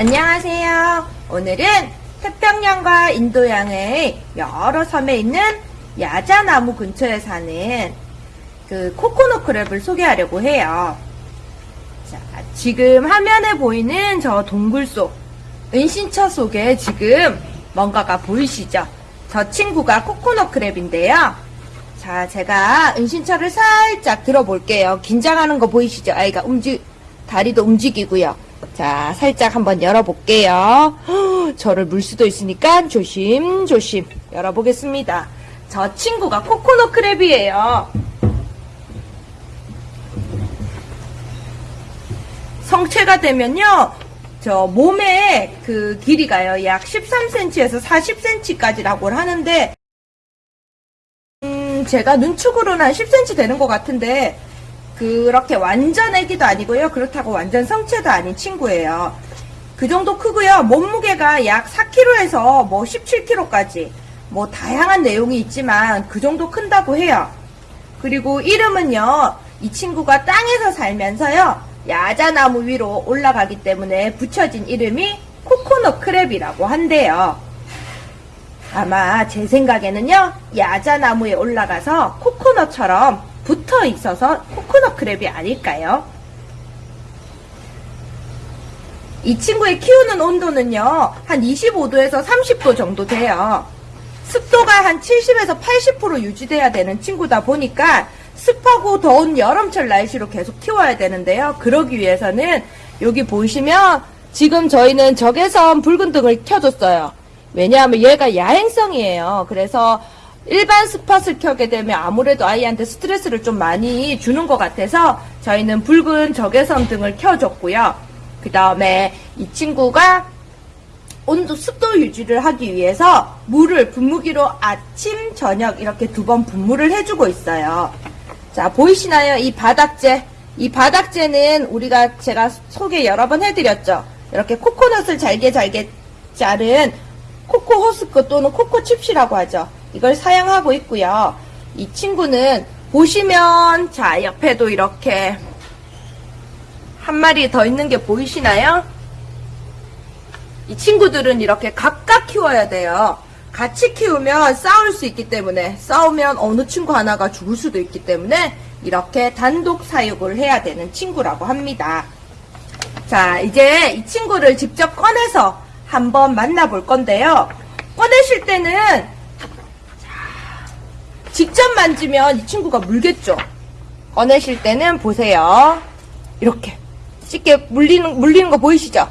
안녕하세요. 오늘은 태평양과 인도양의 여러 섬에 있는 야자나무 근처에 사는 그 코코넛 크랩을 소개하려고 해요. 자, 지금 화면에 보이는 저 동굴 속, 은신처 속에 지금 뭔가가 보이시죠? 저 친구가 코코넛 크랩인데요. 자, 제가 은신처를 살짝 들어볼게요. 긴장하는 거 보이시죠? 아이가 움직, 다리도 움직이고요. 자, 살짝 한번 열어볼게요. 헉, 저를 물 수도 있으니까 조심조심 열어보겠습니다. 저 친구가 코코넛 크랩이에요. 성체가 되면요, 저 몸의 그 길이가요, 약 13cm에서 40cm까지라고 하는데, 음, 제가 눈축으로는 한 10cm 되는 것 같은데, 그렇게 완전 애기도 아니고요. 그렇다고 완전 성체도 아닌 친구예요. 그 정도 크고요. 몸무게가 약 4kg에서 뭐 17kg까지 뭐 다양한 내용이 있지만 그 정도 큰다고 해요. 그리고 이름은요. 이 친구가 땅에서 살면서요. 야자나무 위로 올라가기 때문에 붙여진 이름이 코코넛 크랩이라고 한대요. 아마 제 생각에는요. 야자나무에 올라가서 코코넛처럼 붙어 있어서 코코넛 크랩이 아닐까요? 이 친구의 키우는 온도는요, 한 25도에서 30도 정도 돼요. 습도가 한 70에서 80% 유지돼야 되는 친구다 보니까 습하고 더운 여름철 날씨로 계속 키워야 되는데요. 그러기 위해서는 여기 보시면 지금 저희는 적외선 붉은 등을 켜줬어요. 왜냐하면 얘가 야행성이에요. 그래서 일반 스팟을 켜게 되면 아무래도 아이한테 스트레스를 좀 많이 주는 것 같아서 저희는 붉은 적외선 등을 켜줬고요. 그 다음에 이 친구가 온도 습도 유지를 하기 위해서 물을 분무기로 아침 저녁 이렇게 두 번 분무를 해주고 있어요. 자 보이시나요? 이 바닥재 이 바닥재는 우리가 제가 소개 여러 번 해드렸죠. 이렇게 코코넛을 잘게 잘게 자른 코코 호스크 또는 코코 칩시라고 하죠. 이걸 사용하고 있고요. 이 친구는 보시면 자 옆에도 이렇게 한 마리 더 있는 게 보이시나요? 이 친구들은 이렇게 각각 키워야 돼요. 같이 키우면 싸울 수 있기 때문에 싸우면 어느 친구 하나가 죽을 수도 있기 때문에 이렇게 단독 사육을 해야 되는 친구라고 합니다. 자 이제 이 친구를 직접 꺼내서 한번 만나볼 건데요. 꺼내실 때는 직접 만지면 이 친구가 물겠죠. 꺼내실 때는 보세요. 이렇게 쉽게 물리는 물리는 거 보이시죠?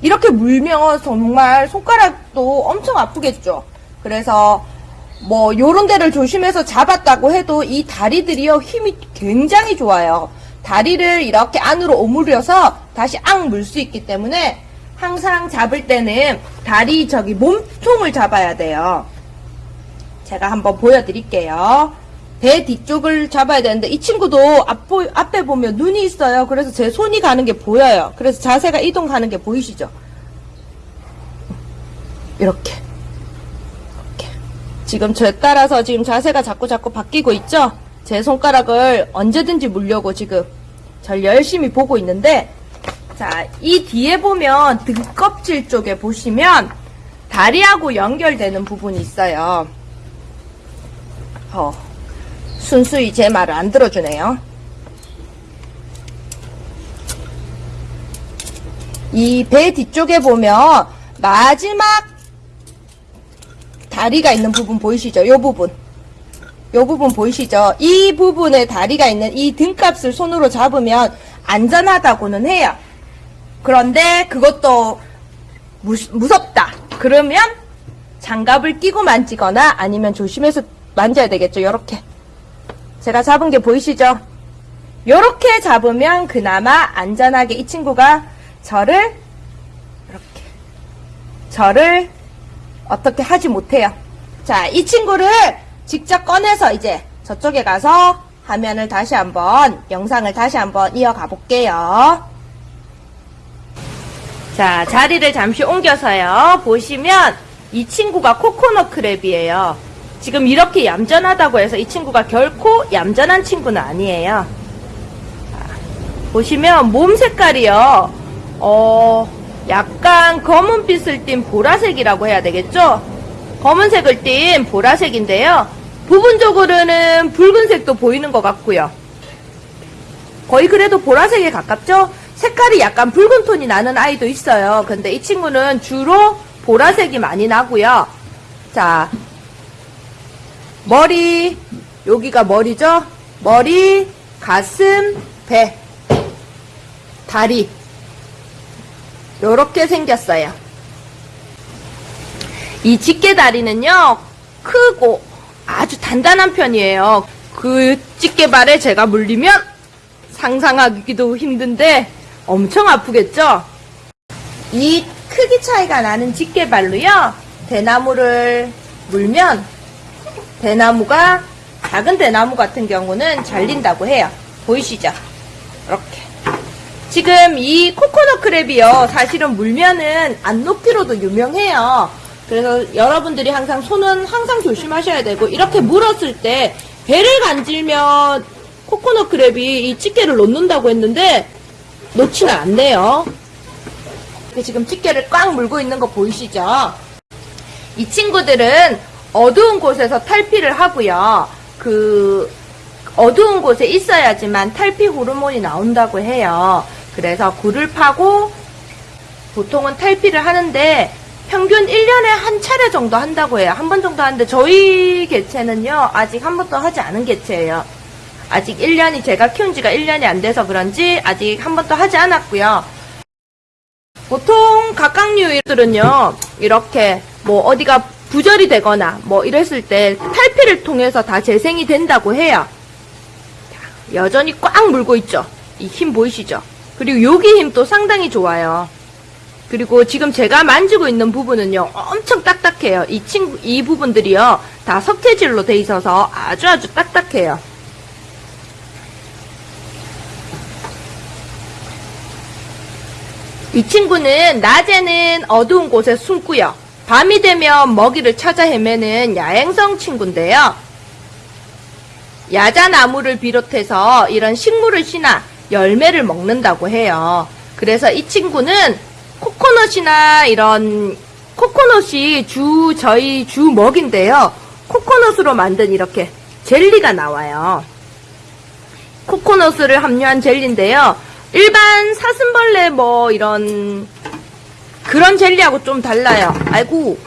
이렇게 물면 정말 손가락도 엄청 아프겠죠. 그래서 뭐 요런 데를 조심해서 잡았다고 해도 이 다리들이요 힘이 굉장히 좋아요. 다리를 이렇게 안으로 오므려서 다시 앙 물 수 있기 때문에 항상 잡을 때는 다리 저기 몸통을 잡아야 돼요. 제가 한번 보여드릴게요. 배 뒤쪽을 잡아야 되는데 이 친구도 앞, 앞에 보면 눈이 있어요. 그래서 제 손이 가는 게 보여요. 그래서 자세가 이동하는 게 보이시죠? 이렇게. 이렇게. 지금 저에 따라서 지금 자세가 자꾸 자꾸 바뀌고 있죠? 제 손가락을 언제든지 물려고 지금 절 열심히 보고 있는데 자, 이 뒤에 보면 등껍질 쪽에 보시면 다리하고 연결되는 부분이 있어요. 어, 순수히 제 말을 안 들어주네요. 이 배 뒤쪽에 보면 마지막 다리가 있는 부분 보이시죠? 요 부분. 요 부분 보이시죠? 이 부분에 다리가 있는 이 등값을 손으로 잡으면 안전하다고는 해요. 그런데 그것도 무, 무섭다. 그러면 장갑을 끼고 만지거나 아니면 조심해서 만져야 되겠죠. 요렇게. 제가 잡은 게 보이시죠? 요렇게 잡으면 그나마 안전하게 이 친구가 저를 이렇게 저를 어떻게 하지 못해요. 자, 이 친구를 직접 꺼내서 이제 저쪽에 가서 화면을 다시 한번 영상을 다시 한번 이어가 볼게요. 자, 자리를 잠시 옮겨서요. 보시면 이 친구가 코코넛 크랩이에요. 지금 이렇게 얌전하다고 해서 이 친구가 결코 얌전한 친구는 아니에요. 자, 보시면 몸 색깔이요. 어, 약간 검은빛을 띤 보라색이라고 해야 되겠죠? 검은색을 띤 보라색인데요. 부분적으로는 붉은색도 보이는 것 같고요. 거의 그래도 보라색에 가깝죠? 색깔이 약간 붉은 톤이 나는 아이도 있어요. 근데 이 친구는 주로 보라색이 많이 나고요. 자, 머리, 여기가 머리죠? 머리, 가슴, 배, 다리. 요렇게 생겼어요. 이 집게다리는요, 크고 아주 단단한 편이에요. 그 집게발에 제가 물리면 상상하기도 힘든데 엄청 아프겠죠? 이 크기 차이가 나는 집게발로요, 대나무를 물면 대나무가 작은 대나무 같은 경우는 잘린다고 해요. 보이시죠? 이렇게. 지금 이 코코넛 크랩이요. 사실은 물면은 안 녹기로도 유명해요. 그래서 여러분들이 항상 손은 항상 조심하셔야 되고 이렇게 물었을 때 배를 간질면 코코넛 크랩이 이 집게를 놓는다고 했는데 놓지는 않네요. 지금 집게를 꽉 물고 있는 거 보이시죠? 이 친구들은 어두운 곳에서 탈피를 하고요. 그 어두운 곳에 있어야지만 탈피 호르몬이 나온다고 해요. 그래서 굴을 파고 보통은 탈피를 하는데 평균 1년에 한 차례 정도 한다고 해요. 한 번 정도 하는데 저희 개체는요. 아직 한 번도 하지 않은 개체예요. 아직 1년이 제가 키운 지가 1년이 안 돼서 그런지 아직 한 번도 하지 않았고요. 보통 각각류들은요. 이렇게 뭐 어디가 부절이 되거나 뭐 이랬을 때 탈피를 통해서 다 재생이 된다고 해요. 여전히 꽉 물고 있죠. 이 힘 보이시죠? 그리고 여기 힘도 상당히 좋아요. 그리고 지금 제가 만지고 있는 부분은요, 엄청 딱딱해요. 이 친구, 이 부분들이요, 다 석재질로 돼 있어서 아주 아주 딱딱해요. 이 친구는 낮에는 어두운 곳에 숨고요. 밤이 되면 먹이를 찾아 헤매는 야행성 친구인데요. 야자나무를 비롯해서 이런 식물을 신나 열매를 먹는다고 해요. 그래서 이 친구는 코코넛이나 이런 코코넛이 주 저희 주 먹인데요. 코코넛으로 만든 이렇게 젤리가 나와요. 코코넛을 함유한 젤리인데요. 일반 사슴벌레 뭐 이런 그런 젤리하고 좀 달라요. 아이고,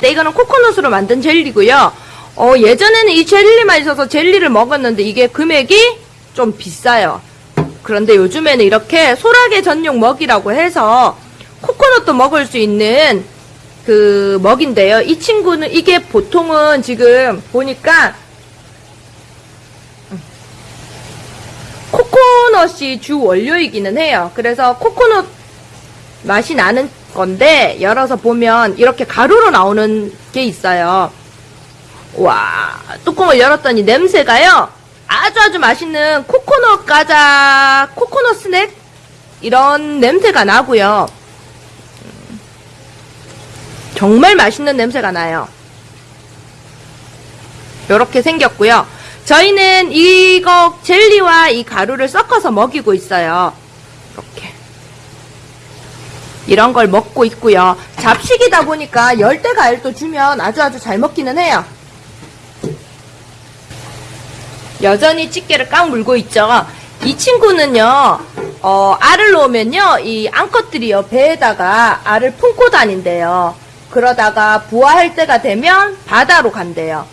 네, 이거는 코코넛으로 만든 젤리고요. 어, 예전에는 이 젤리만 있어서 젤리를 먹었는데 이게 금액이 좀 비싸요. 그런데 요즘에는 이렇게 소라게 전용 먹이라고 해서 코코넛도 먹을 수 있는 그 먹인데요. 이 친구는 이게 보통은 지금 보니까 코코넛이 주 원료이기는 해요. 그래서 코코넛 맛이 나는 건데 열어서 보면 이렇게 가루로 나오는 게 있어요. 와 뚜껑을 열었더니 냄새가요. 아주 아주 맛있는 코코넛 과자 코코넛 스낵? 이런 냄새가 나고요. 음, 정말 맛있는 냄새가 나요. 이렇게 생겼고요. 저희는 이거 젤리와 이 가루를 섞어서 먹이고 있어요. 이렇게 이런 걸 먹고 있고요 잡식이다 보니까 열대 과일도 주면 아주 아주 잘 먹기는 해요 여전히 집게를 꽉 물고 있죠. 이 친구는요, 어, 알을 놓으면요, 이 암컷들이요, 배에다가 알을 품고 다닌대요. 그러다가 부화할 때가 되면 바다로 간대요.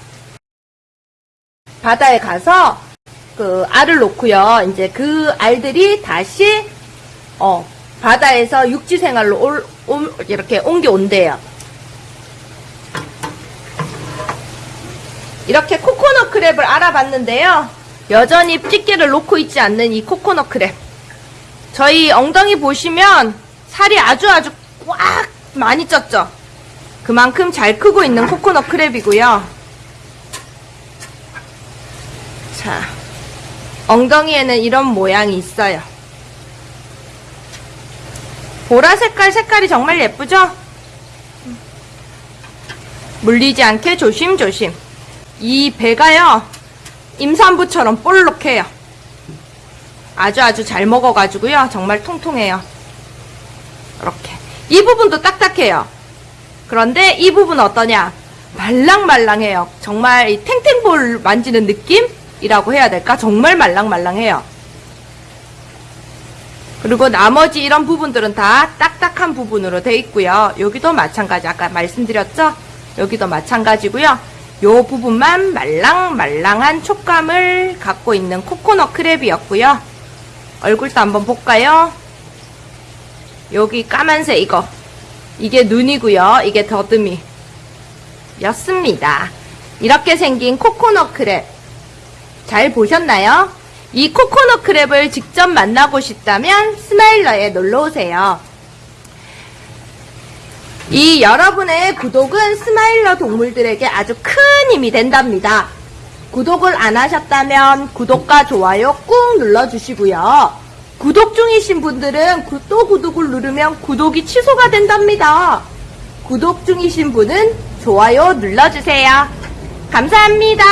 바다에 가서 그 알을 놓고요, 이제 그 알들이 다시, 어, 바다에서 육지 생활로 올, 올, 이렇게 옮겨온대요. 이렇게 코코넛 크랩을 알아봤는데요. 여전히 집게를 놓고 있지 않는 이 코코넛 크랩. 저희 엉덩이 보시면 살이 아주 아주 꽉 많이 쪘죠. 그만큼 잘 크고 있는 코코넛 크랩이고요. 자, 엉덩이에는 이런 모양이 있어요. 보라 색깔 색깔이 정말 예쁘죠? 물리지 않게 조심조심. 이 배가요 임산부처럼 볼록해요 아주 아주 잘 먹어가지고요 정말 통통해요 이렇게 이 부분도 딱딱해요. 그런데 이 부분 어떠냐? 말랑말랑해요. 정말 이 탱탱볼 만지는 느낌이라고 해야 될까? 정말 말랑말랑해요. 그리고 나머지 이런 부분들은 다 딱딱한 부분으로 돼 있고요. 여기도 마찬가지 아까 말씀드렸죠? 여기도 마찬가지고요. 요 부분만 말랑말랑한 촉감을 갖고 있는 코코넛 크랩이었고요. 얼굴도 한번 볼까요? 여기 까만색 이거 이게 눈이고요. 이게 더듬이 였습니다. 이렇게 생긴 coconut crab 잘 보셨나요? 이 coconut crab을 직접 만나고 싶다면 스마일러에 놀러오세요. 이 여러분의 구독은 스마일러 동물들에게 아주 큰 힘이 된답니다. 구독을 안 하셨다면 구독과 좋아요 꾹 눌러주시고요. 구독 중이신 분들은 구- 또 구독을 누르면 구독이 취소가 된답니다. 구독 중이신 분은 좋아요 눌러주세요. 감사합니다.